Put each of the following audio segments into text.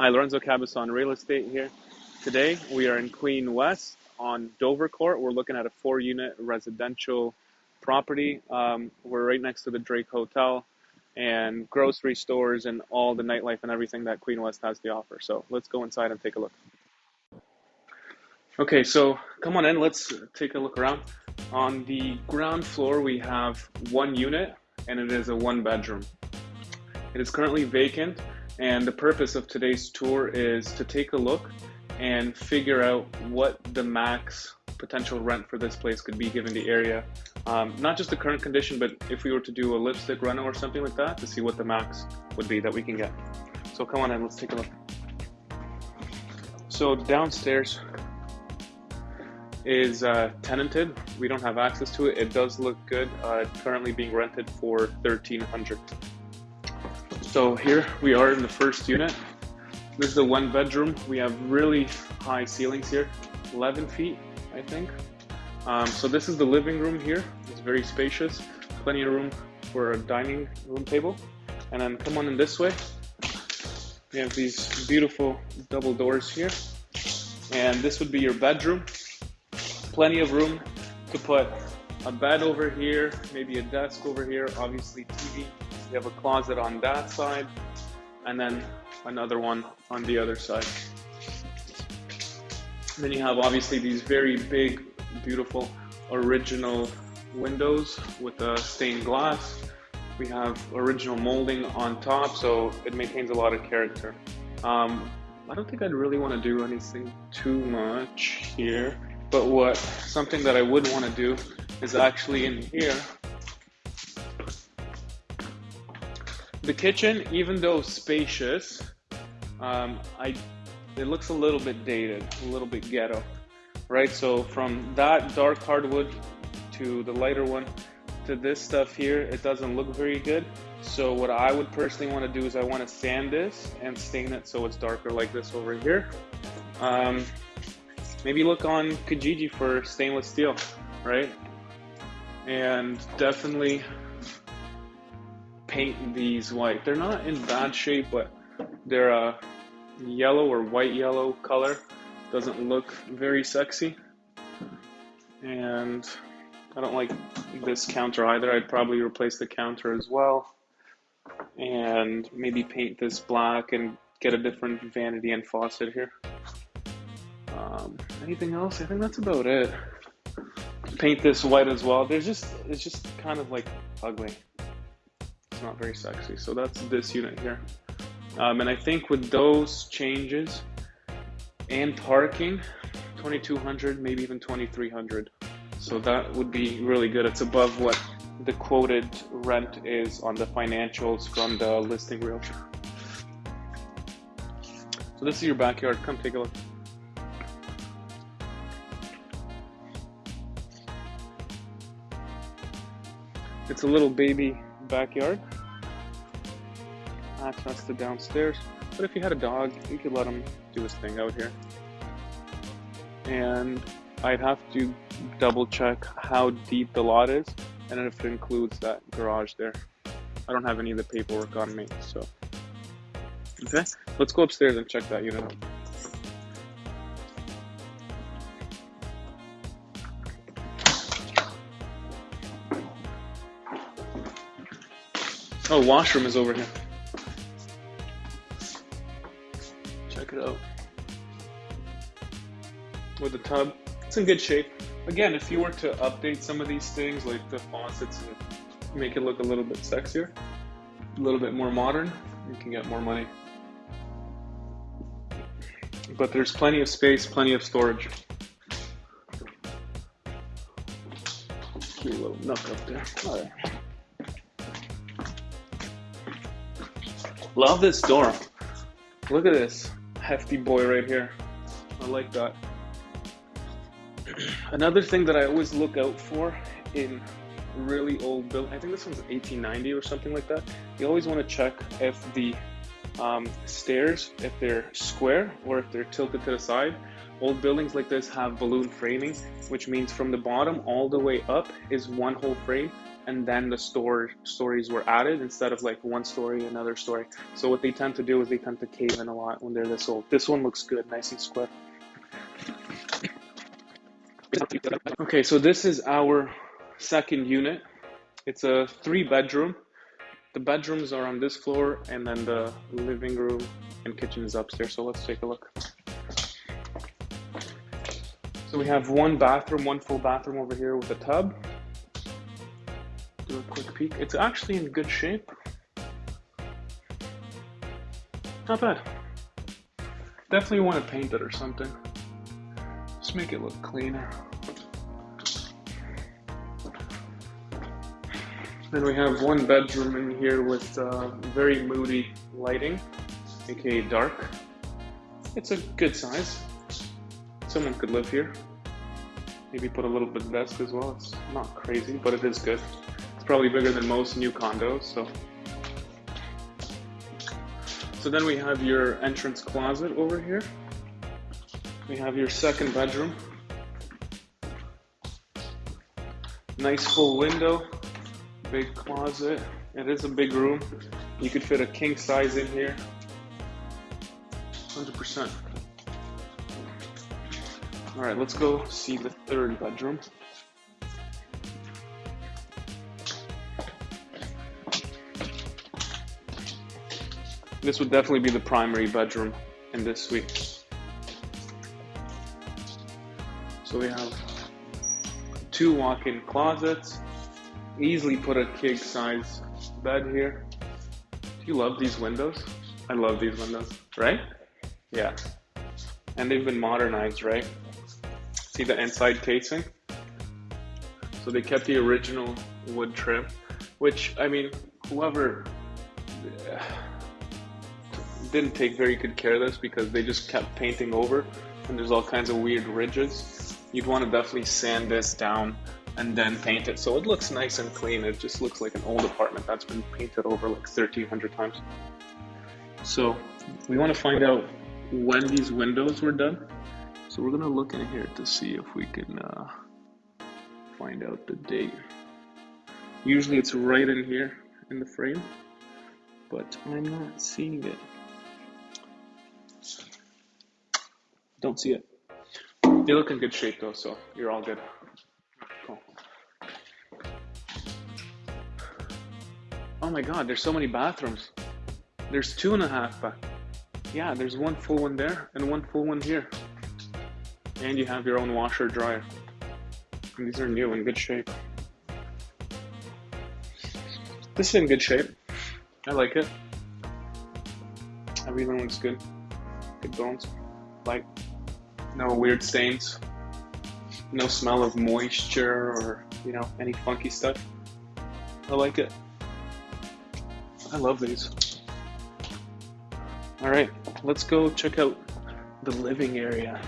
Hi, Lorenzo Cabazon Real Estate here. Today we are in Queen West on Dovercourt. We're looking at a four unit residential property. Um, we're right next to the Drake Hotel and grocery stores and all the nightlife and everything that Queen West has to offer. So let's go inside and take a look. Okay, so come on in, let's take a look around. On the ground floor, we have one unit and it is a one bedroom. It is currently vacant and the purpose of today's tour is to take a look and figure out what the max potential rent for this place could be given the area. Um, not just the current condition, but if we were to do a lipstick rental or something like that to see what the max would be that we can get. So come on in, let's take a look. So downstairs is uh, tenanted. We don't have access to it. It does look good. Uh, currently being rented for 1300 so here we are in the first unit. This is the one bedroom. We have really high ceilings here, 11 feet, I think. Um, so this is the living room here. It's very spacious, plenty of room for a dining room table. And then come on in this way. We have these beautiful double doors here. And this would be your bedroom. Plenty of room to put a bed over here, maybe a desk over here, obviously TV, you have a closet on that side and then another one on the other side. Then you have obviously these very big, beautiful, original windows with a stained glass. We have original molding on top, so it maintains a lot of character. Um, I don't think I'd really want to do anything too much here, but what something that I would want to do is actually in here The kitchen, even though spacious, um, I it looks a little bit dated, a little bit ghetto, right? So from that dark hardwood to the lighter one to this stuff here, it doesn't look very good. So what I would personally want to do is I want to sand this and stain it so it's darker like this over here. Um, maybe look on Kijiji for stainless steel, right? And definitely paint these white. They're not in bad shape, but they're a yellow or white yellow color. Doesn't look very sexy. And I don't like this counter either. I'd probably replace the counter as well. And maybe paint this black and get a different vanity and faucet here. Um, anything else? I think that's about it. Paint this white as well. There's just, it's just kind of like ugly. It's not very sexy. So that's this unit here. Um, and I think with those changes and parking, 2200, maybe even 2300. So that would be really good. It's above what the quoted rent is on the financials from the listing realtor. So this is your backyard. Come take a look. It's a little baby backyard. Access to downstairs. But if you had a dog, you could let him do his thing out here. And I'd have to double check how deep the lot is and if it includes that garage there. I don't have any of the paperwork on me, so. Okay, let's go upstairs and check that unit out. Oh, washroom is over here. Check it out. With the tub. It's in good shape. Again, if you were to update some of these things, like the faucets, and make it look a little bit sexier, a little bit more modern, you can get more money. But there's plenty of space, plenty of storage. Cute little nook up there. Love this door. Look at this hefty boy right here. I like that. Another thing that I always look out for in really old build, I think this one's 1890 or something like that. You always want to check if the um, stairs, if they're square or if they're tilted to the side. Old buildings like this have balloon framing, which means from the bottom all the way up is one whole frame and then the store stories were added instead of like one story, another story. So what they tend to do is they tend to cave in a lot when they're this old. This one looks good, nice and square. Okay, so this is our second unit. It's a three bedroom. The bedrooms are on this floor, and then the living room and kitchen is upstairs. So let's take a look. So we have one bathroom, one full bathroom over here with a tub. Do a quick peek. It's actually in good shape. Not bad. Definitely want to paint it or something. Just make it look cleaner. Then we have one bedroom in here with uh, very moody lighting, aka dark. It's a good size. Someone could live here. Maybe put a little bit desk as well. It's not crazy, but it is good. It's probably bigger than most new condos, so. So then we have your entrance closet over here. We have your second bedroom. Nice full window big closet. It is a big room. You could fit a king size in here. 100%. All right, let's go see the third bedroom. This would definitely be the primary bedroom in this suite. So we have two walk-in closets, easily put a king size bed here. Do you love these windows? I love these windows, right? Yeah. And they've been modernized, right? See the inside casing? So they kept the original wood trim, which, I mean, whoever uh, didn't take very good care of this because they just kept painting over and there's all kinds of weird ridges. You'd want to definitely sand this down and then paint it so it looks nice and clean. It just looks like an old apartment that's been painted over like 1300 times. So we want to find out when these windows were done. So we're gonna look in here to see if we can uh, find out the date. Usually it's right in here in the frame, but I'm not seeing it. Don't see it. They look in good shape though, so you're all good. Oh my god, there's so many bathrooms. There's two and a half bath. Yeah, there's one full one there and one full one here. And you have your own washer dryer. And these are new in good shape. This is in good shape. I like it. Everything looks good. Good bones. Light. No weird stains. No smell of moisture or, you know, any funky stuff. I like it. I love these. All right, let's go check out the living area.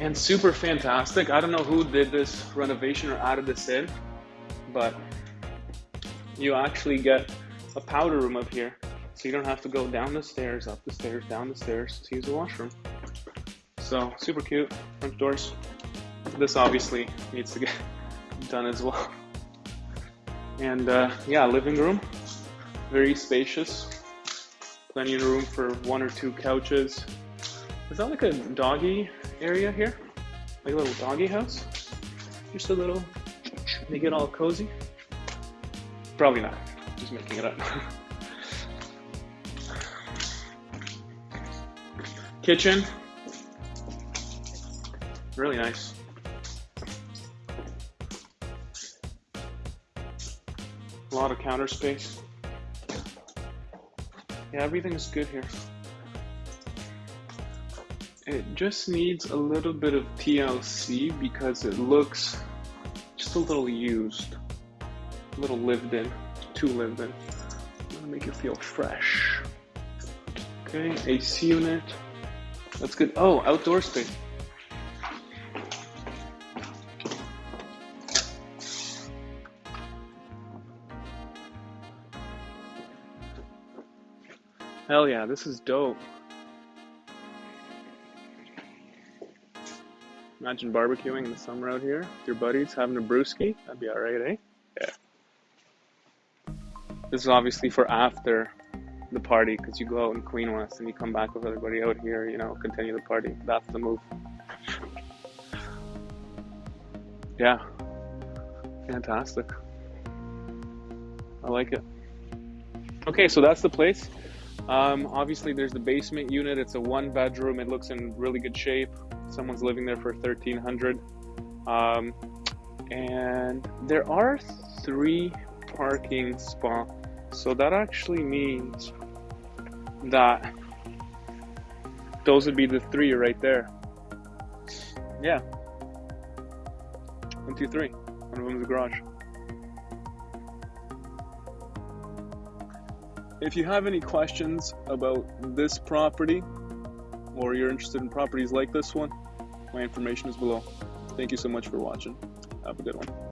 And super fantastic. I don't know who did this renovation or added this in, but you actually get a powder room up here. So you don't have to go down the stairs, up the stairs, down the stairs to use the washroom. So super cute, front doors. This obviously needs to get done as well. And uh, yeah, living room, very spacious. Plenty of room for one or two couches. Is that like a doggy area here? Like a little doggy house? Just a little, make it all cozy? Probably not, just making it up. Kitchen, really nice. A lot of counter space. Yeah, everything is good here. It just needs a little bit of TLC because it looks just a little used, a little lived in, too lived in. Make it feel fresh. Okay, AC unit. That's good. Oh, outdoor space. Hell yeah, this is dope. Imagine barbecuing in the summer out here with your buddies, having a brewski. That'd be alright, eh? Yeah. This is obviously for after the party because you go out in Queen West and you come back with everybody out here, you know, continue the party. That's the move. Yeah. Fantastic. I like it. Okay, so that's the place. Um, obviously, there's the basement unit. It's a one bedroom. It looks in really good shape. Someone's living there for 1300 um, And there are three parking spots. So that actually means that those would be the three right there. Yeah. One, two, three. One of them is a garage. If you have any questions about this property or you're interested in properties like this one, my information is below. Thank you so much for watching. Have a good one.